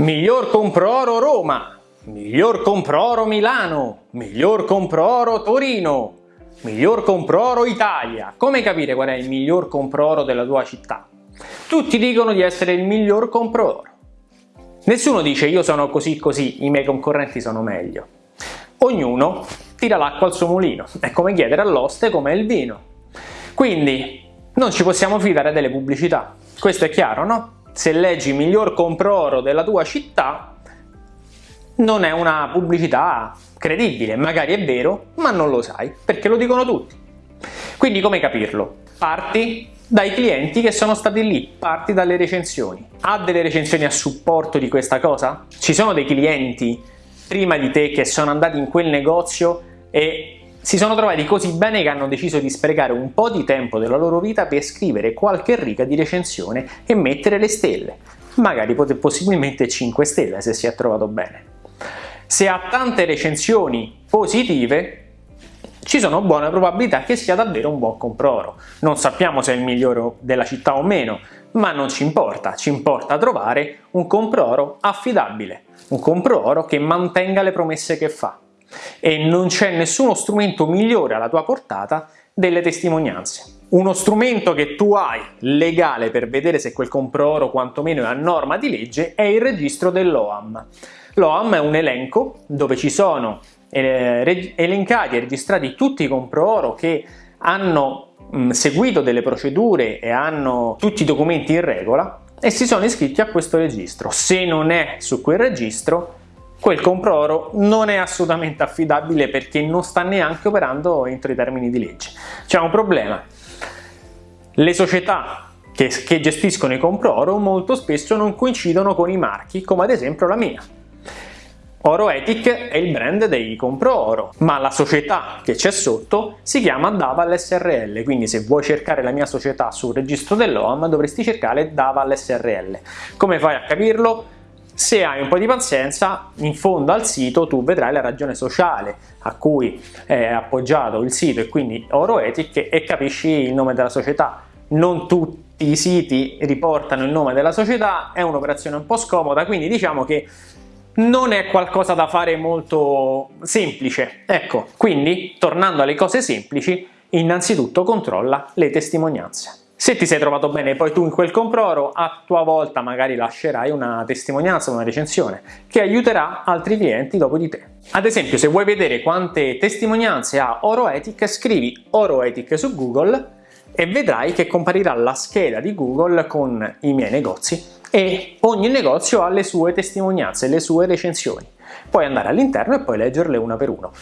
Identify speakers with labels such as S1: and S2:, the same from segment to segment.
S1: Miglior compro oro Roma, miglior compro oro Milano, miglior compro oro Torino, miglior compro oro Italia. Come capire qual è il miglior compro oro della tua città? Tutti dicono di essere il miglior compro oro. Nessuno dice io sono così così, i miei concorrenti sono meglio. Ognuno tira l'acqua al suo mulino, è come chiedere all'oste com'è il vino. Quindi non ci possiamo fidare delle pubblicità, questo è chiaro, no? Se leggi miglior compro oro della tua città non è una pubblicità credibile, magari è vero, ma non lo sai, perché lo dicono tutti. Quindi come capirlo? Parti dai clienti che sono stati lì, parti dalle recensioni. Ha delle recensioni a supporto di questa cosa? Ci sono dei clienti prima di te che sono andati in quel negozio e si sono trovati così bene che hanno deciso di sprecare un po' di tempo della loro vita per scrivere qualche riga di recensione e mettere le stelle, magari possibilmente 5 stelle se si è trovato bene. Se ha tante recensioni positive, ci sono buone probabilità che sia davvero un buon compro-oro. Non sappiamo se è il migliore della città o meno, ma non ci importa, ci importa trovare un compro-oro affidabile, un compro-oro che mantenga le promesse che fa e non c'è nessuno strumento migliore alla tua portata delle testimonianze. Uno strumento che tu hai legale per vedere se quel compro-oro quantomeno è a norma di legge è il registro dell'OAM. L'OAM è un elenco dove ci sono eh, elencati e registrati tutti i compro-oro che hanno seguito delle procedure e hanno tutti i documenti in regola e si sono iscritti a questo registro. Se non è su quel registro quel compro oro non è assolutamente affidabile perché non sta neanche operando entro i termini di legge. C'è un problema. Le società che, che gestiscono i compro oro molto spesso non coincidono con i marchi, come ad esempio la mia. Oro Ethic è il brand dei compro oro, ma la società che c'è sotto si chiama Daval SRL, quindi se vuoi cercare la mia società sul registro dell'OAM dovresti cercare Daval SRL. Come fai a capirlo? Se hai un po' di pazienza, in fondo al sito tu vedrai la ragione sociale a cui è appoggiato il sito e quindi Oroetic e capisci il nome della società. Non tutti i siti riportano il nome della società, è un'operazione un po' scomoda, quindi diciamo che non è qualcosa da fare molto semplice. Ecco, quindi tornando alle cose semplici, innanzitutto controlla le testimonianze. Se ti sei trovato bene poi tu in quel compro-oro, a tua volta magari lascerai una testimonianza, una recensione, che aiuterà altri clienti dopo di te. Ad esempio, se vuoi vedere quante testimonianze ha Oroetic, scrivi Oroetic su Google e vedrai che comparirà la scheda di Google con i miei negozi e ogni negozio ha le sue testimonianze, le sue recensioni. Puoi andare all'interno e poi leggerle una per uno.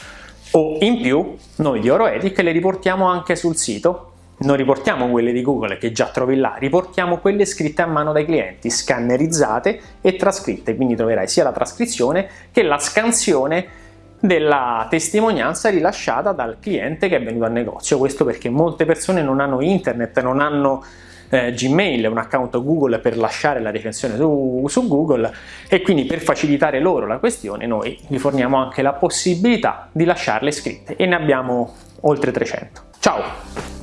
S1: O in più, noi di Oroetic le riportiamo anche sul sito non riportiamo quelle di Google che già trovi là, riportiamo quelle scritte a mano dai clienti, scannerizzate e trascritte, quindi troverai sia la trascrizione che la scansione della testimonianza rilasciata dal cliente che è venuto al negozio, questo perché molte persone non hanno internet, non hanno eh, Gmail, un account Google per lasciare la recensione su, su Google e quindi per facilitare loro la questione noi vi forniamo anche la possibilità di lasciarle scritte e ne abbiamo oltre 300. Ciao!